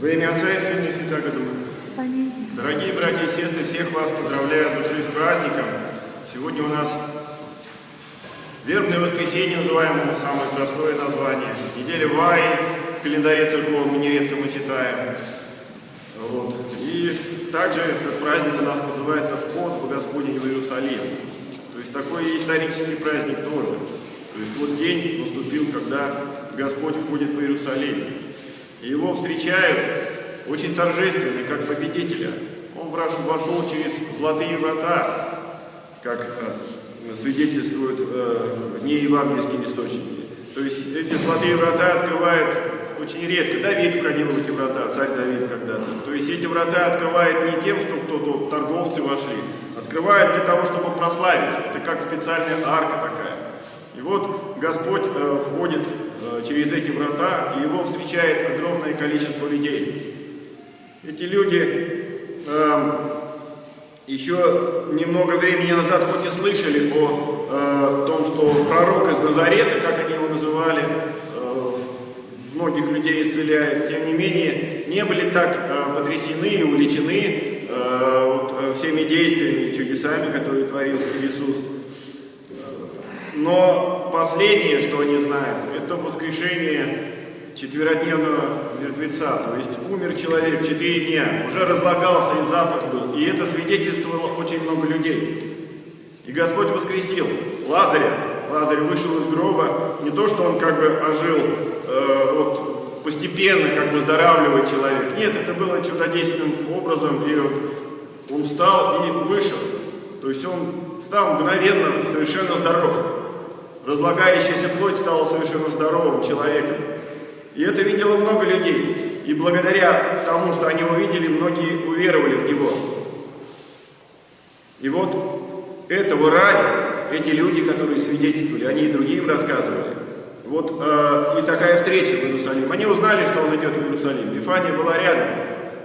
Во имя Отца и Сына и Святаго Духа. Аминь. Дорогие братья и сестры, всех вас поздравляю от души с праздником. Сегодня у нас вербное воскресенье, называемое самое простое название. Неделя Ваи, в календаре церковном нередко мы читаем. Вот. И также этот праздник у нас называется «Вход в Господень в Иерусалим». То есть такой исторический праздник тоже. То есть вот день наступил, когда Господь входит в Иерусалим. И его встречают очень торжественно, как победителя. Он вошел через золотые врата, как э, свидетельствуют э, неевангельские источники. То есть эти золотые врата открывают очень редко. Давид входил в эти врата, царь Давид когда-то. То есть эти врата открывают не тем, что кто-то, торговцы вошли, открывают для того, чтобы прославить. Это как специальная арка такая. И вот Господь э, входит через эти врата, и его встречает огромное количество людей. Эти люди э, еще немного времени назад хоть и слышали о э, том, что пророк из Назарета, как они его называли, э, многих людей исцеляет, тем не менее, не были так э, потрясены и увлечены э, вот, э, всеми действиями и чудесами, которые творил Иисус. Но последнее, что они знают, это воскрешение четверодневного мертвеца, то есть умер человек четыре дня, уже разлагался и запах был, и это свидетельствовало очень много людей. И Господь воскресил Лазаря, Лазарь вышел из гроба, не то, что он как бы ожил э, вот, постепенно, как выздоравливает человек, нет, это было чудодейственным образом, и вот он встал и вышел, то есть он стал мгновенно совершенно здоров. Разлагающаяся плоть стала совершенно здоровым человеком. И это видело много людей. И благодаря тому, что они увидели, многие уверовали в Него. И вот этого ради эти люди, которые свидетельствовали, они и другим рассказывали. Вот э, и такая встреча в Иерусалим. Они узнали, что он идет в Иерусалим. Вифания была рядом,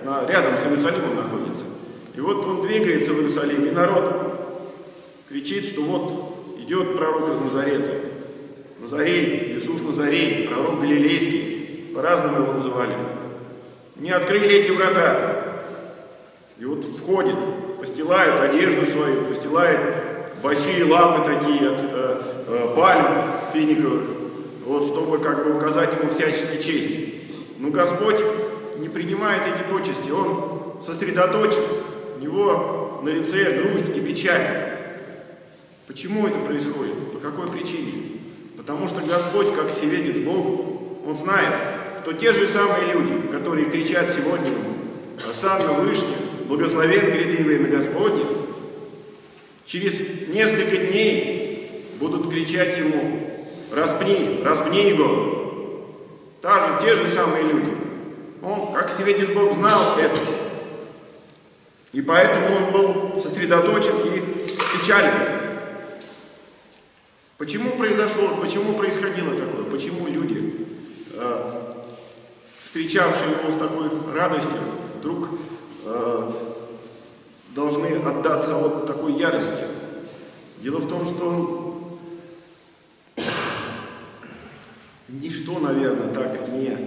на, рядом с Иерусалимом находится. И вот он двигается в Иерусалим, и народ кричит, что вот идет пророк из Назарета. Назарей, Иисус Назарей, пророк Галилейский, по-разному его называли. Не открыли эти врата. И вот входит, постилают одежду свою, постилает большие лапы такие от э, э, пальм финиковых, вот, чтобы как бы указать ему всячески честь. Но Господь не принимает эти почести, Он сосредоточен, у Него на лице грусть и печаль. Почему это происходит? По какой причине? Потому что Господь, как всеведец Бог, Он знает, что те же самые люди, которые кричат сегодня «Осанна Вышних, благословен гряды во имя Господне», через несколько дней будут кричать Ему «Распни, распни его». Та же, те же самые люди. Он, как всеведец Бог, знал это. И поэтому он был сосредоточен и печален. Почему произошло, почему происходило такое? Почему люди, э, встречавшие его с такой радостью, вдруг э, должны отдаться вот такой ярости? Дело в том, что ничто, наверное, так не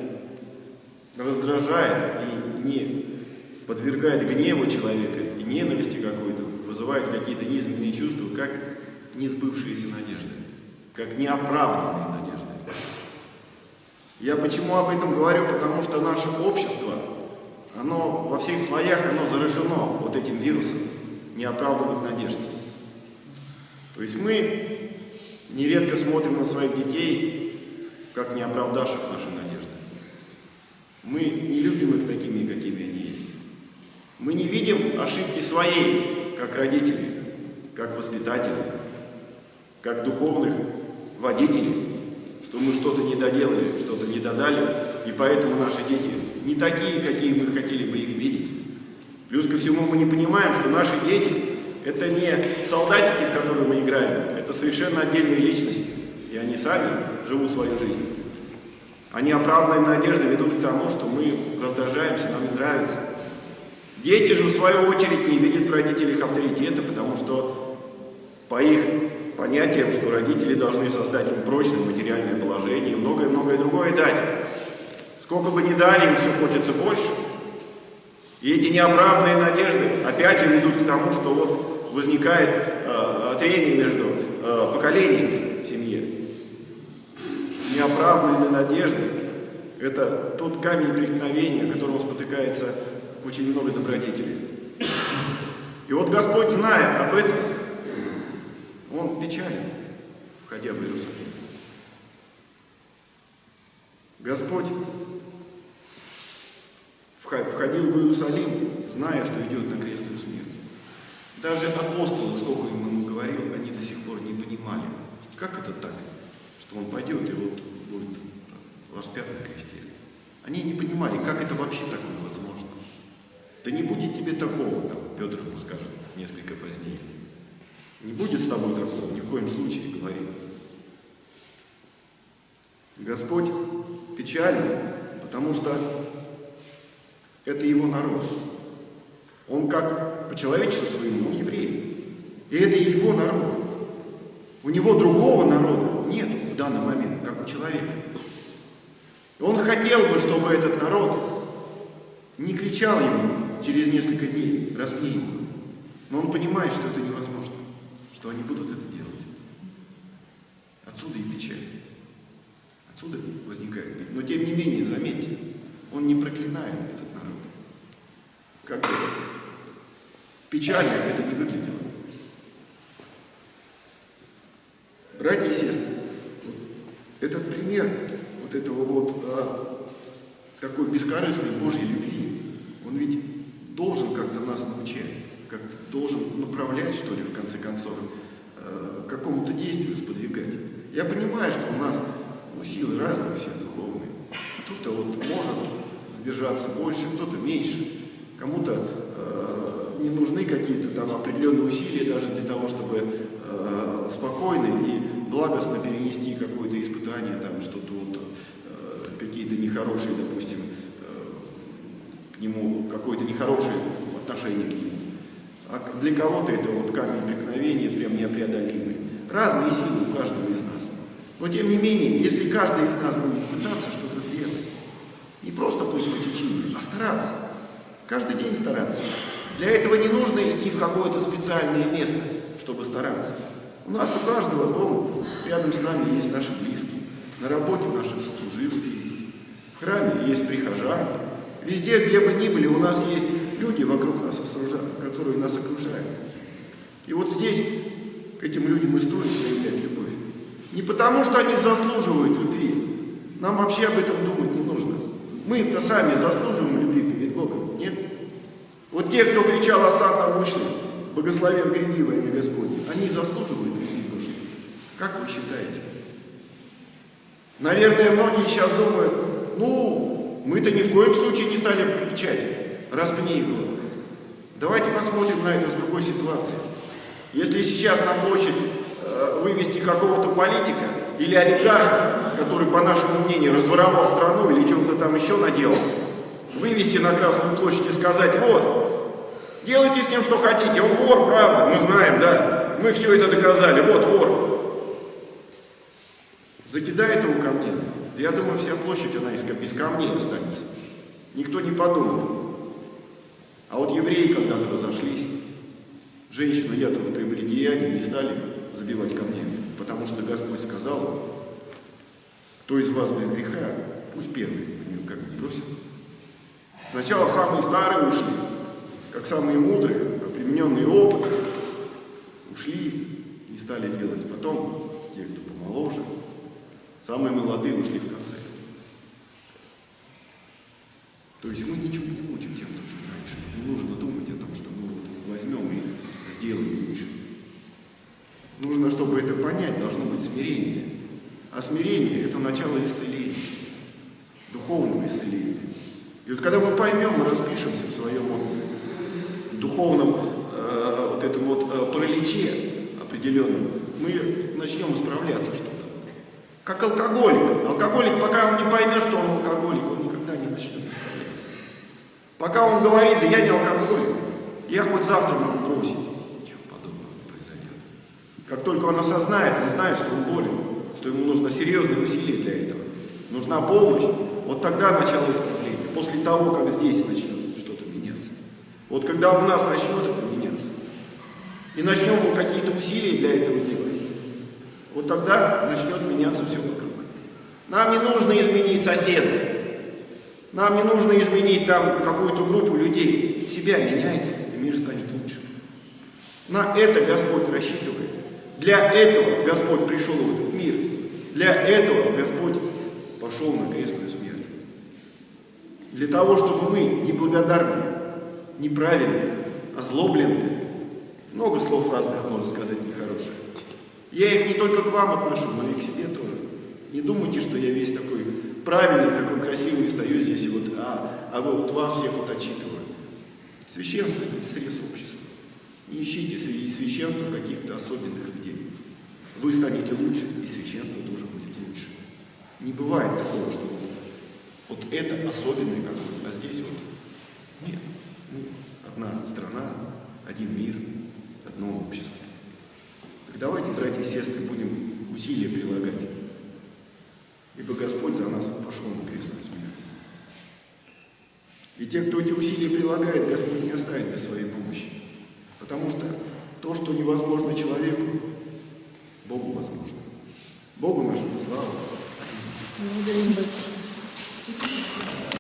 раздражает и не подвергает гневу человека и ненависти какой-то, вызывает какие-то низменные чувства, как несбывшиеся надежды, как неоправданные надежды. Я почему об этом говорю? Потому что наше общество, оно во всех слоях, оно заражено вот этим вирусом неоправданных надежд. То есть мы нередко смотрим на своих детей, как не оправдавших наши надежды. Мы не любим их такими, какими они есть. Мы не видим ошибки своей, как родители, как воспитатели, как духовных водителей, что мы что-то не доделали, что-то не додали, и поэтому наши дети не такие, какие мы хотели бы их видеть. Плюс ко всему мы не понимаем, что наши дети – это не солдатики, в которые мы играем, это совершенно отдельные личности, и они сами живут свою жизнь. Они оправданные надежды ведут к тому, что мы раздражаемся, нам не нравится. Дети же, в свою очередь, не видят в родителях авторитета, потому что по их понятиям, что родители должны создать им прочное материальное положение, многое-многое другое дать. Сколько бы ни дали, им все хочется больше. И эти неоправданные надежды опять же ведут к тому, что вот возникает э, трение между э, поколениями в семье. Неоправданные надежды – это тот камень преткновения, которому спотыкается очень много добродетелей. И вот Господь, зная об этом, Он печален, входя в Иерусалим. Господь входил в Иерусалим, зная, что идет на крестную смерть. Даже апостолы, сколько им ему говорил, они до сих пор не понимали, как это так, что он пойдет и вот будет распят на кресте. Они не понимали, как это вообще такое возможно. Да не будет тебе такого, там, Петр ему скажет несколько позднее. Не будет с тобой такого, ни в коем случае, говорит. Господь печален, потому что это его народ. Он как по человечеству своему, он еврей. И это его народ. У него другого народа нет в данный момент, как у человека. Он хотел бы, чтобы этот народ не кричал ему через несколько дней, распни. Но он понимает, что это невозможно, что они будут это делать. Отсюда и печаль. Отсюда возникает. Но тем не менее, заметьте, он не проклинает этот народ. Как бы печально это не выглядело. Братья и сестры, этот пример вот этого вот а, такой бескорыстной Божьей любви, он ведь должен как-то нас научать, как должен направлять, что ли, в конце концов, э, к какому-то действию сподвигать. Я понимаю, что у нас ну, силы разные, все духовные. Кто-то вот может сдержаться больше, кто-то меньше. Кому-то э, не нужны какие-то там определенные усилия даже для того, чтобы э, спокойно и благостно перенести какое-то испытание, там что-то вот, э, какие-то нехорошие, допустим, к нему какое-то нехорошее отношение к нему. А для кого-то это вот камень преткновения прям непреодолимый. Разные силы у каждого из нас. Но тем не менее, если каждый из нас будет пытаться что-то сделать, не просто плыть по течению, а стараться, каждый день стараться. Для этого не нужно идти в какое-то специальное место, чтобы стараться. У нас у каждого дома, рядом с нами есть наши близкие, на работе наши сослуживцы есть, в храме есть прихожане, Везде, где бы ни были, у нас есть люди вокруг нас, которые нас окружают. И вот здесь к этим людям и стоит проявлять любовь. Не потому, что они заслуживают любви. Нам вообще об этом думать не нужно. Мы-то сами заслуживаем любви перед Богом, нет? Вот те, кто кричал «Осанна вышли», «Богословен гряди во имя Господне», они заслуживают любви Божьей. Как вы считаете? Наверное, многие сейчас думают, ну, мы-то ни в коем случае не стали кричать «распни его». Давайте посмотрим на это с другой ситуации. Если сейчас на площадь э, вывести какого-то политика или олигарха, который, по нашему мнению, разворовал страну или что-то там еще наделал, вывести на Красную площадь и сказать «вот, делайте с ним что хотите, он вор, правда, мы знаем, да, мы все это доказали, вот вор». Закидает его мне, я думаю, вся площадь, она из, без камней останется. Никто не подумает. А вот евреи когда-то разошлись. Женщину яду в прелюбодеянии не стали забивать камнями, потому что Господь сказал, кто из вас без греха, пусть первый в нее камень бросит. Сначала самые старые ушли, как самые мудрые, примененные опыт, ушли и стали делать. Потом те, кто помоложе, Самые молодые ушли в конце. То есть мы ничего не учим тем, что раньше. Не нужно думать о том, что мы вот возьмем и сделаем лучше. Нужно, чтобы это понять, должно быть смирение. А смирение – это начало исцеления, духовного исцеления. И вот когда мы поймем, мы распишемся в своем вот, духовном э, вот этом вот э, параличе определенном, мы начнем исправляться что-то. Как алкоголик. Алкоголик, пока он не поймет, что он алкоголик, он начнет исправляться. Пока он говорит, да я не алкоголик, я хоть завтра могу бросить. Ничего подобного не произойдет. Как только он осознает, он знает, что он болен, что ему нужно серьезные усилия для этого. нужна помощь, вот тогда начало исправления, после того, как здесь начнет что-то меняться. Вот когда у нас начнет это меняться, и начнем мы какие-то усилия для этого делать, вот тогда начнет меняться все вокруг. Нам не нужно изменить соседа, нам не нужно изменить там какую-то группу людей. Себя меняйте, и мир станет лучше. На это Господь рассчитывает. Для этого Господь пришел в этот мир. Для этого Господь пошел на крестную смерть. Для того, чтобы мы неблагодарные, неправильные, озлобленные, много слов разных можно сказать нехороших. Я их не только к вам отношу, но и к себе тоже. Не думайте, что я весь такой правильный, такой красивый стою здесь, и вот, а, а вы вот вас всех вот отчитываю. Священство – это срез общества. Не ищите среди священства каких-то особенных людей. Вы станете лучше, и священство тоже будет лучше. Не бывает такого, что вот это особенный какой-то, а здесь вот нет. Ну, одна страна, один мир, одно общество. Так давайте, братья и сестры, будем усилия прилагать. Ибо Господь за нас пошел на крестную смерть. И те, кто эти усилия прилагает, Господь не оставит без своей помощи. Потому что то, что невозможно человеку, Богу возможно. Богу нашему слава. Благодарим.